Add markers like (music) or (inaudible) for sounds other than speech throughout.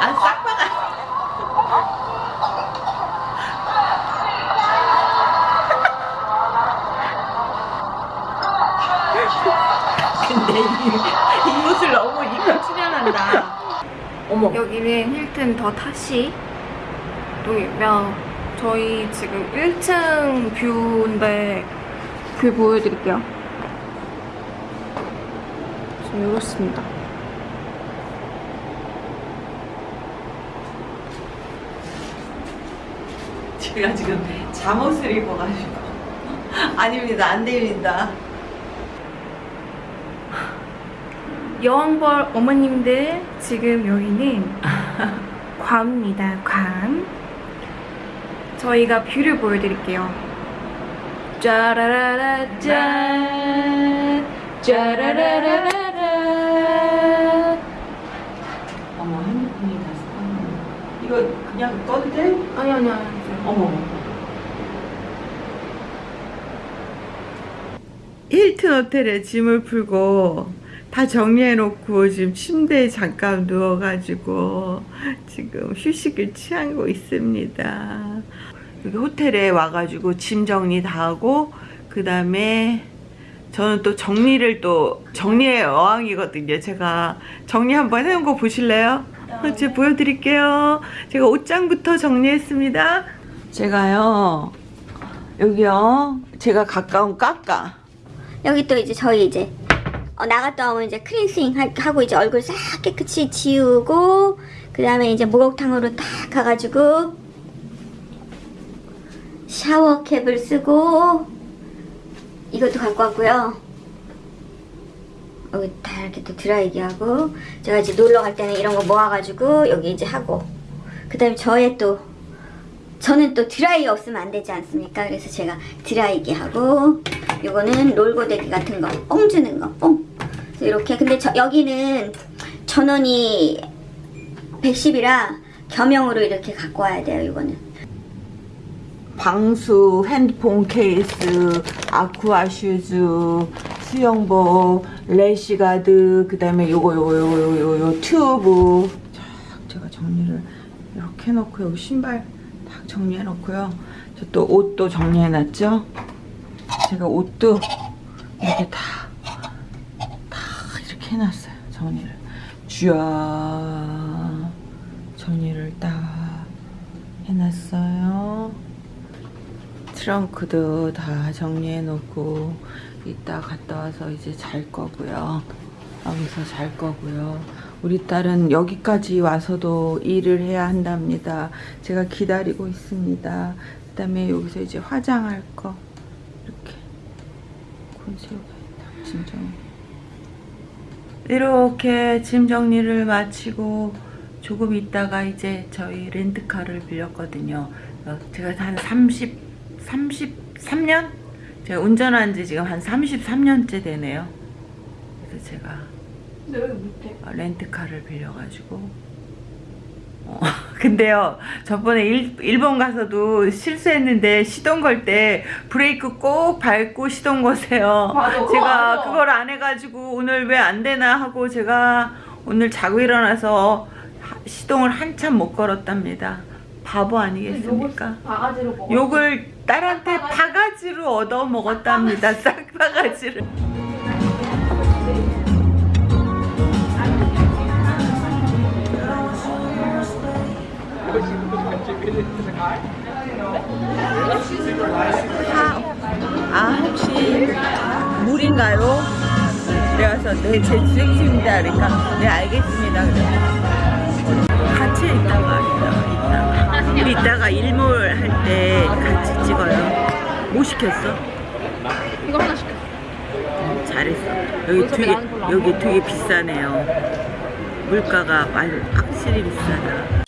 아 싹바가 근데 이, 이 옷을 너무 입고 출연한다 어머 여기는 힐튼 더 타시 동이며 저희 지금 1층 view인데 view 보여드릴게요. 지금 이렇습니다. 제가 지금 잠옷을 입어가지고 아닙니다 안 됩니다 여왕벌 어머님들 지금 여기는 괌입니다. 괌. 저희가 view를 보여드릴게요. 짜라라라 짠 짜라라라라 어머 핸드폰이 다시 꺼네 이거 그냥 꺼도 돼? 아니 아니 아니 어머 힐튼 호텔에 짐을 풀고 다 정리해놓고 지금 침대에 잠깐 누워가지고 지금 휴식을 취하고 있습니다. 여기 호텔에 와가지고 짐 정리 다 하고 그 다음에 저는 또 정리를 또 정리의 여왕이거든요. 제가 정리 한번 해놓은 거 보실래요? 제가 보여드릴게요. 제가 옷장부터 정리했습니다. 제가요 여기요 제가 가까운 까까. 여기 또 이제 저희 이제 어, 나갔다 오면 이제 하- 하고 이제 얼굴 싹 깨끗이 지우고 그 다음에 이제 목욕탕으로 딱 가가지고 샤워캡을 쓰고 이것도 갖고 왔고요. 여기 다 이렇게 또 드라이기 하고 제가 이제 놀러 갈 때는 이런 거 모아가지고 여기 이제 하고 그 다음에 저의 또 저는 또 드라이 없으면 안 되지 않습니까? 그래서 제가 드라이기 하고 요거는 롤고데기 같은 거, 뽕 주는 거, 뽕. 이렇게 근데 저, 여기는 전원이 110이라 겸용으로 이렇게 갖고 와야 돼요. 이거는. 방수, 핸드폰 케이스, 아쿠아 슈즈, 수영복, 래시 가드, 그 다음에 요거, 요거, 요거, 요거, 요거, 요 튜브. 쫙 제가 정리를 이렇게 해놓고, 여기 신발 딱 정리해놓고요. 저 또 옷도 정리해놨죠? 제가 옷도 이렇게 다, 다 이렇게 해놨어요. 정리를. 쥐야. 정리를 딱 해놨어요. 트렁크도 다 정리해 놓고 이따 갔다 와서 이제 잘 거고요. 여기서 잘 거고요. 우리 딸은 여기까지 와서도 일을 해야 한답니다. 제가 기다리고 있습니다. 그 다음에 여기서 이제 화장할 거 이렇게 콘새우가 짐 정리 이렇게 짐 정리를 마치고 조금 있다가 이제 저희 렌트카를 빌렸거든요. 어, 제가 한 30, 33년? 제가 운전한 지 지금 한 33년째 되네요. 그래서 제가 근데 여기 못해. 어, 렌트카를 빌려가지고. 어, (laughs) 근데요 저번에 일, 일본 가서도 실수했는데 시동 걸 때 브레이크 꼭 밟고 시동 거세요. 맞아, 제가 알아. 그걸 안 해가지고 오늘 왜 안 되나 하고 제가 오늘 자고 일어나서 하- 시동을 한참 못 걸었답니다. 바보 아니겠습니까? 먹어. 욕을 딸한테 바가지로 얻어 먹었답니다. 싹바가지를 (laughs) 아 혹시 물인가요? 그래서 네, 제 주행입니다. 그러니까 네 알겠습니다. 그래. 같이 있다가 이따가 이따가 우리 이따가 일몰 할 때 같이 찍어요. 뭐 시켰어? 이거 하나 시켜. 잘했어. 여기 되게 여기. 되게 비싸네요. 물가가 많이 확실히 비싸다.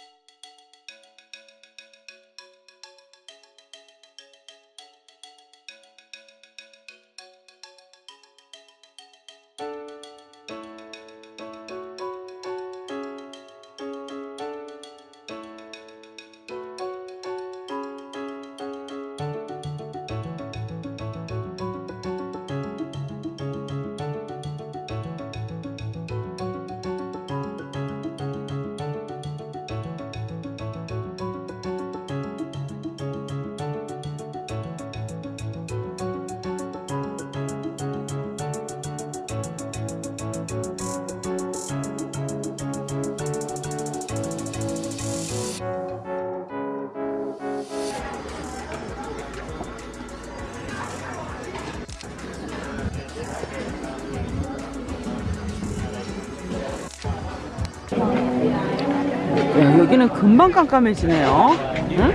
여기는 금방 깜깜해지네요. 응?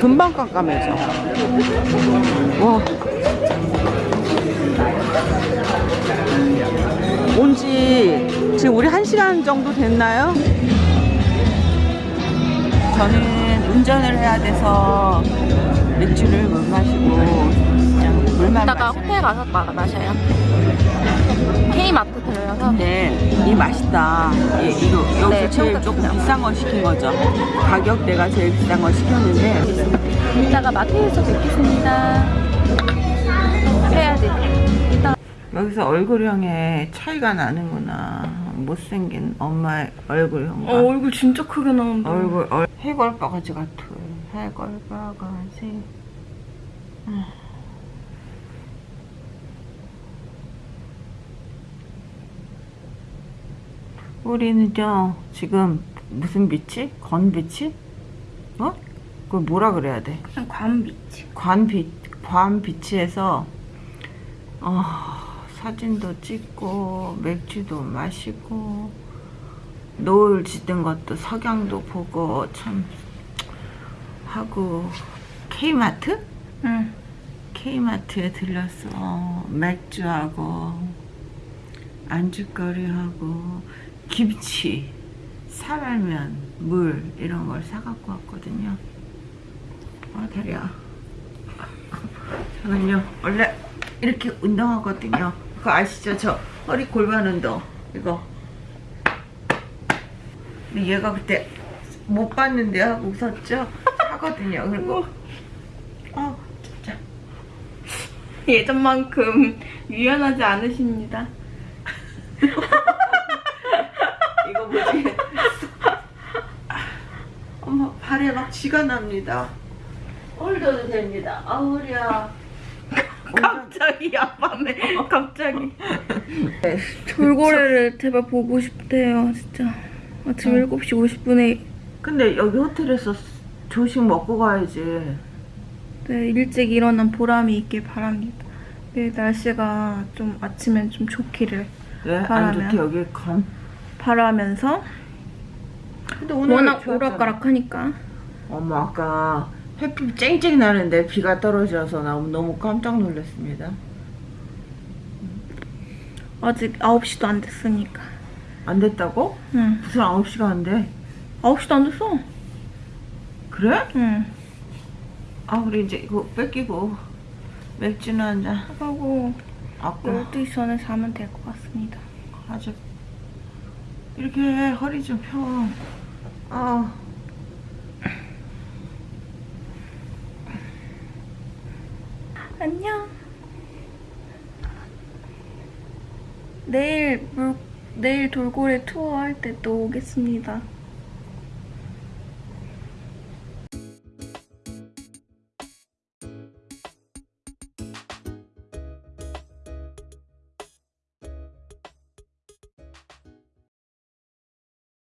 금방 깜깜해져. 와. 온지 지금 우리 한 시간 정도 됐나요? 저는 운전을 해야 돼서 맥주를 못 마시고 이따가 호텔 가서 마, 마셔요. K마트 들려서. 근데 이 맛있다. 예, 이거 여기서 네, 제일 조금 좋네요. 비싼 거 시킨 거죠. 가격 내가 제일 비싼 거 시켰는데 이따가 마트에서 뵙겠습니다. 해야 돼. 여기서 얼굴형에 차이가 나는구나. 못생긴 엄마의 얼굴형과 얼굴 진짜 크게 나온다. 얼굴 얼 해골바가지 같아. 해골바가지. 음. 우리는요 지금 무슨 빛이? 건빛이? 어? 그걸 뭐라 그래야 돼? 그냥 관빛. 관빛 관빛에서 어, 사진도 찍고 맥주도 마시고 노을 지든 것도 석양도 보고 참 하고 K마트? 응. K마트에 들렸어 맥주하고 안주거리하고 김치 사발면 물 이런 걸 사갖고 왔거든요. 아 다리야. 저는요 원래 이렇게 운동하거든요. 그거 아시죠? 저 허리 골반 운동 이거. 근데 얘가 그때 못 봤는데 하고 웃었죠? 하거든요 그리고. 어 진짜. 예전만큼 유연하지 않으십니다. (laughs) 뭐지. 엄마 발에 막 쥐가 납니다. 홀더도 됩니다. 아 허리야. 갑자기 야밤에 갑자기. 돌고래를 제발 보고 싶대요 진짜. 아침 7시 50분에. 근데 여기 호텔에서 조식 먹고 가야지. 네, 일찍 일어난 보람이 있길 바랍니다. 내일 날씨가 좀 아침엔 좀 좋기를 왜? 안 바라면. 좋게 여기 건 바라면서 워낙 좋았잖아. 오락가락하니까 어머 아까 햇빛 쨍쨍 나는데 비가 떨어져서 나 너무 깜짝 놀랐습니다 아직 9시도 안 됐으니까 안 됐다고? 응 무슨 9시가 안 돼? 9시도 안 됐어 그래? 응아 우리 이제 이거 뺏기고 맥주나 한잔 하고 아까 12시 전에 자면 될 것 같습니다 아직 이렇게 허리 좀 펴. 아. 안녕. 내일 물 내일 돌고래 투어 할 때 또 오겠습니다.